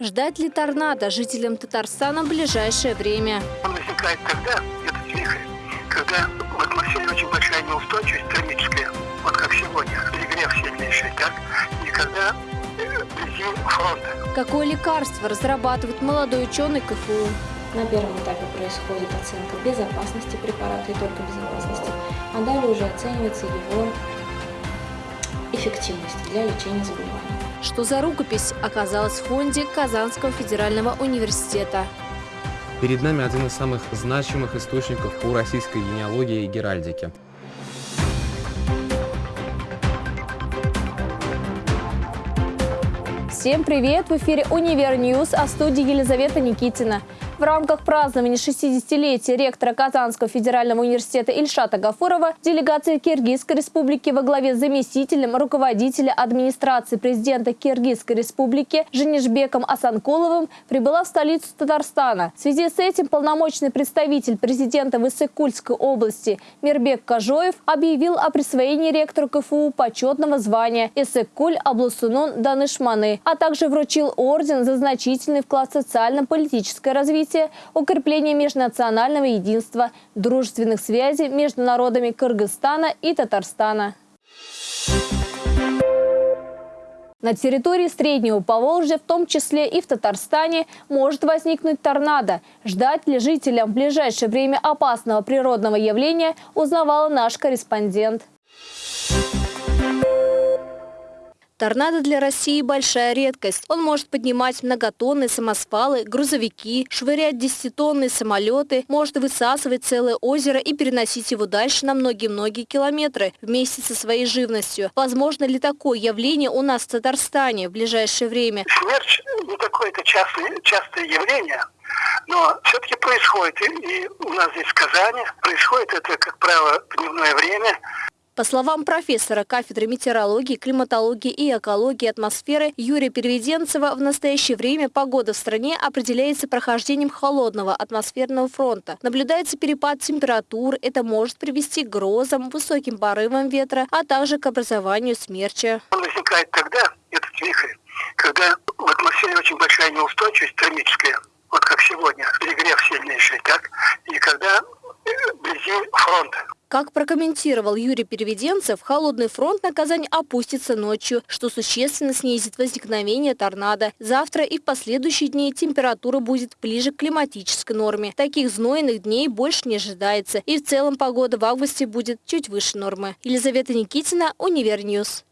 Ждать ли торнадо жителям Татарстана в ближайшее время? Он возникает тогда, этот вихрь, когда в атмосфере очень большая неустойчивость термическая, вот как сегодня, перегрев сильнейший, так, и когда э, вблизи фронта. Какое лекарство разрабатывает молодой ученый КФУ? На первом этапе происходит оценка безопасности препарата и только безопасности, а далее уже оценивается его эффективность для лечения заболеваний. Что за рукопись оказалась в фонде Казанского федерального университета? Перед нами один из самых значимых источников по российской генеалогии и геральдике. Всем привет! В эфире «Univer News», а в студии Елизавета Никитина. В рамках празднования 60-летия ректора Казанского федерального университета Ильшата Гафурова делегация Киргизской республики во главе с заместителем руководителя администрации президента Киргизской республики Женишбеком Асанкуловым прибыла в столицу Татарстана. В связи с этим полномочный представитель президента в Иссык-Кульской области Мирбек Кажоев объявил о присвоении ректору КФУ почетного звания Иссык-Куль Аблусунун Данышманы, а также вручил орден за значительный вклад в социально-политическое развитие развития, укрепление межнационального единства, дружественных связей между народами Кыргызстана и Татарстана. На территории Среднего Поволжья, в том числе и в Татарстане, может возникнуть торнадо. Ждать ли жителям в ближайшее время опасного природного явления, узнавала наш корреспондент. Торнадо для России – большая редкость. Он может поднимать многотонные самосвалы, грузовики, швырять десятитонные самолеты, может высасывать целое озеро и переносить его дальше на многие-многие километры вместе со своей живностью. Возможно ли такое явление у нас в Татарстане в ближайшее время? Смерч не такое-то частое, частое явление, но все-таки происходит. И у нас здесь в Казани происходит это, как правило, дневное время. По словам профессора кафедры метеорологии, климатологии и экологии атмосферы Юрия Переведенцева, в настоящее время погода в стране определяется прохождением холодного атмосферного фронта. Наблюдается перепад температур, это может привести к грозам, высоким порывам ветра, а также к образованию смерча. Он возникает тогда, этот вихрь, когда в атмосфере очень большая неустойчивость термическая, вот как сегодня, перегрев сильнейший, так, и когда э, вблизи фронта. Как прокомментировал Юрий Переведенцев, холодный фронт на Казань опустится ночью, что существенно снизит возникновение торнадо. Завтра и в последующие дни температура будет ближе к климатической норме. Таких знойных дней больше не ожидается. И в целом погода в августе будет чуть выше нормы. Елизавета Никитина, Univer News.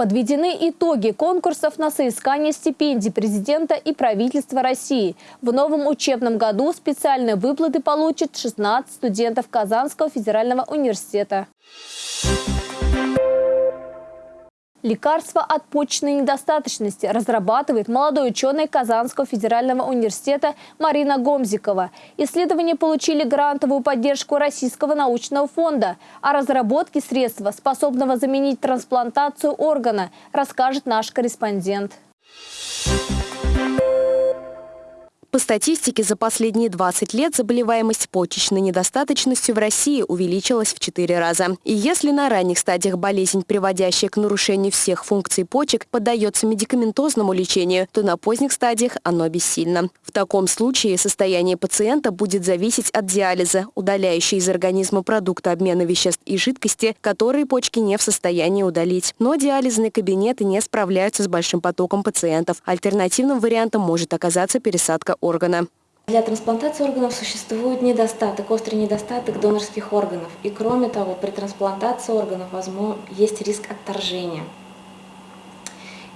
Подведены итоги конкурсов на соискание стипендий президента и правительства России. В новом учебном году специальные выплаты получат 16 студентов Казанского федерального университета. Лекарство от почечной недостаточности разрабатывает молодой ученый Казанского федерального университета Марина Гомзикова. Исследования получили грантовую поддержку Российского научного фонда. О разработке средства, способного заменить трансплантацию органа, расскажет наш корреспондент. По статистике, за последние 20 лет заболеваемость почечной недостаточностью в России увеличилась в 4 раза. И если на ранних стадиях болезнь, приводящая к нарушению всех функций почек, поддается медикаментозному лечению, то на поздних стадиях оно бессильно. В таком случае состояние пациента будет зависеть от диализа, удаляющей из организма продукты обмена веществ и жидкости, которые почки не в состоянии удалить. Но диализные кабинеты не справляются с большим потоком пациентов. Альтернативным вариантом может оказаться пересадка органа. Для трансплантации органов существует недостаток, острый недостаток донорских органов. И кроме того, при трансплантации органов возможно, есть риск отторжения.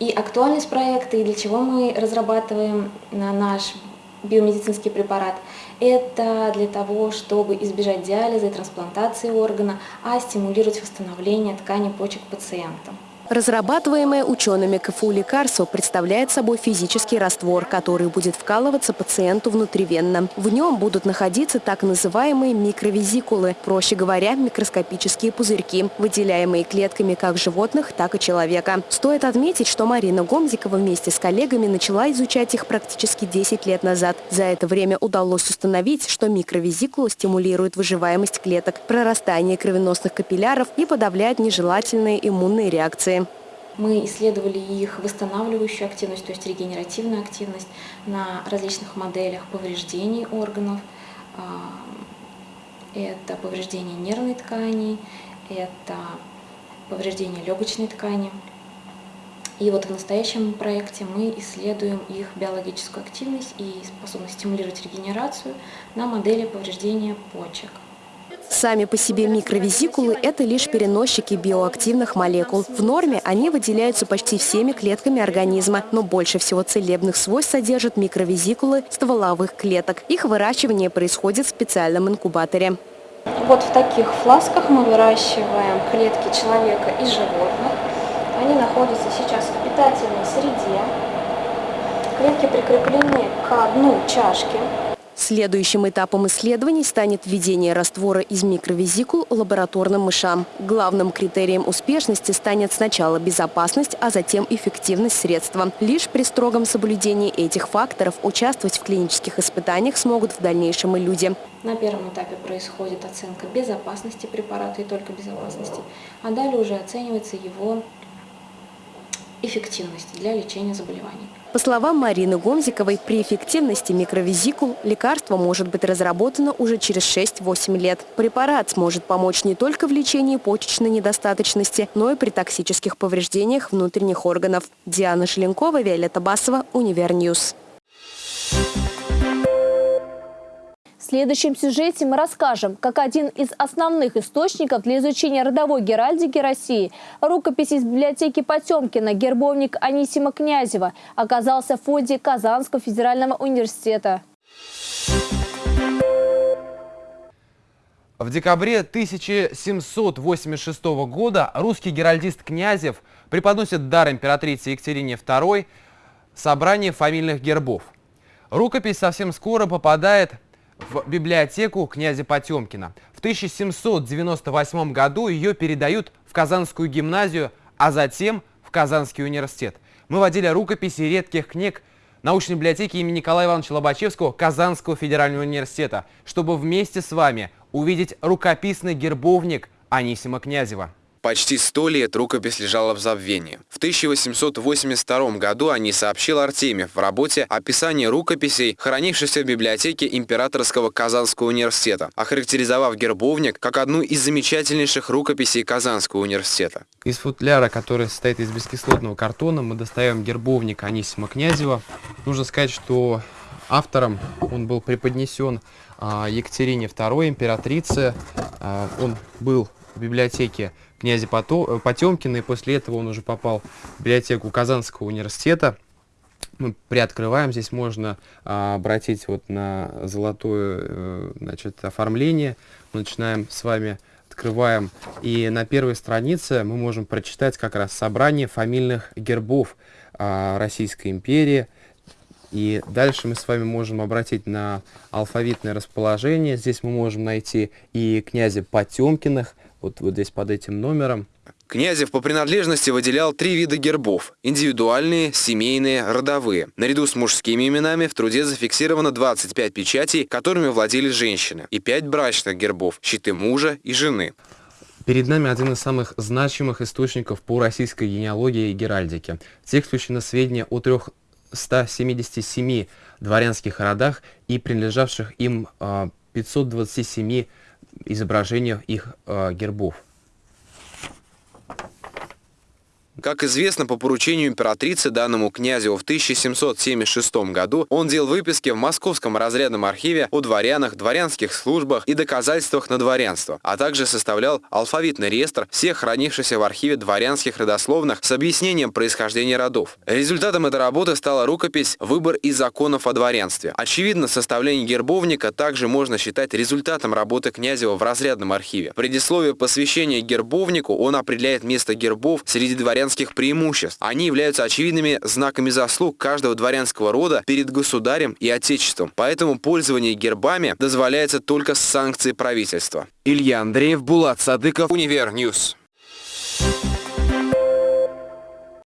И актуальность проекта, и для чего мы разрабатываем наш биомедицинский препарат, это для того, чтобы избежать диализа и трансплантации органа, а стимулировать восстановление ткани почек пациента. Разрабатываемое учеными КФУ лекарство представляет собой физический раствор, который будет вкалываться пациенту внутривенно. В нем будут находиться так называемые микровизикулы, проще говоря, микроскопические пузырьки, выделяемые клетками как животных, так и человека. Стоит отметить, что Марина Гомзикова вместе с коллегами начала изучать их практически 10 лет назад. За это время удалось установить, что микровизикула стимулирует выживаемость клеток, прорастание кровеносных капилляров и подавляет нежелательные иммунные реакции. Мы исследовали их восстанавливающую активность, то есть регенеративную активность на различных моделях повреждений органов. А, это повреждение нервной ткани, это повреждение легочной ткани. И вот в настоящем проекте мы исследуем их биологическую активность и способность стимулировать регенерацию на модели повреждения почек. Сами по себе микровизикулы – это лишь переносчики биоактивных молекул. В норме они выделяются почти всеми клетками организма, но больше всего целебных свойств содержат микровизикулы стволовых клеток. Их выращивание происходит в специальном инкубаторе. Вот в таких фласках мы выращиваем клетки человека и животных. Они находятся сейчас в питательной среде. Клетки прикреплены к дну чашки. Следующим этапом исследований станет введение раствора из микровизикул лабораторным мышам. Главным критерием успешности станет сначала безопасность, а затем эффективность средства. Лишь при строгом соблюдении этих факторов участвовать в клинических испытаниях смогут в дальнейшем и люди. На первом этапе происходит оценка безопасности препарата и только безопасности, а далее уже оценивается его эффективность для лечения заболеваний. По словам Марины Гомзиковой, при эффективности микровезикул лекарство может быть разработано уже через 6-8 лет. Препарат сможет помочь не только в лечении почечной недостаточности, но и при токсических повреждениях внутренних органов. Диана Шеленкова, Виолетта Басова, Univer News. В следующем сюжете мы расскажем, как один из основных источников для изучения родовой геральдики России, рукопись из библиотеки Потемкина, гербовник Анисима Князева, оказался в фонде Казанского федерального университета. В декабре 1786 года русский геральдист Князев преподносит дар императрице Екатерине II собрание фамильных гербов. Рукопись совсем скоро попадает в библиотеку князя Потемкина. В 1798 году ее передают в Казанскую гимназию, а затем в Казанский университет. Мы водили рукописи редких книг научной библиотеки имени Николая Ивановича Лобачевского Казанского федерального университета, чтобы вместе с вами увидеть рукописный гербовник Анисима Князева. Почти сто лет рукопись лежала в забвении. В 1882 году они сообщил Артемьев в работе «Описание рукописей, хранившихся в библиотеке Императорского Казанского университета», охарактеризовав гербовник как одну из замечательнейших рукописей Казанского университета. Из футляра, который состоит из бескислотного картона, мы достаем гербовник Анисима Князева. Нужно сказать, что автором он был преподнесен а, Екатерине II, императрице. А, он был в библиотеке князя э, Потемкина, и после этого он уже попал в библиотеку Казанского университета. Мы приоткрываем, здесь можно а, обратить вот на золотое э, значит, оформление. Мы начинаем с вами, открываем, и на первой странице мы можем прочитать как раз собрание фамильных гербов а, Российской империи. И дальше мы с вами можем обратить на алфавитное расположение. Здесь мы можем найти и князя Потемкиных, вот, вот здесь под этим номером. Князев по принадлежности выделял три вида гербов – индивидуальные, семейные, родовые. Наряду с мужскими именами в труде зафиксировано 25 печатей, которыми владели женщины, и 5 брачных гербов – щиты мужа и жены. Перед нами один из самых значимых источников по российской генеалогии и геральдике. В текст включено сведения о 377 дворянских родах и принадлежавших им 527 а, изображениях их э, гербов. Как известно, по поручению императрицы данному князю в 1776 году он делал выписки в Московском разрядном архиве о дворянах, дворянских службах и доказательствах на дворянство, а также составлял алфавитный реестр всех хранившихся в архиве дворянских родословных с объяснением происхождения родов. Результатом этой работы стала рукопись «Выбор из законов о дворянстве». Очевидно, составление гербовника также можно считать результатом работы Князева в разрядном архиве. В предисловии посвящения гербовнику он определяет место гербов среди дворянских дворянских преимуществ. Они являются очевидными знаками заслуг каждого дворянского рода перед государем и отечеством. Поэтому пользование гербами дозволяется только с санкцией правительства. Илья Андреев, Булат Садыков, Univer News.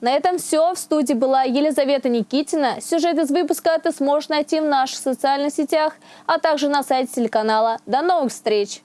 На этом все. В студии была Елизавета Никитина. Сюжет из выпуска ты сможешь найти в наших социальных сетях, а также на сайте телеканала. До новых встреч!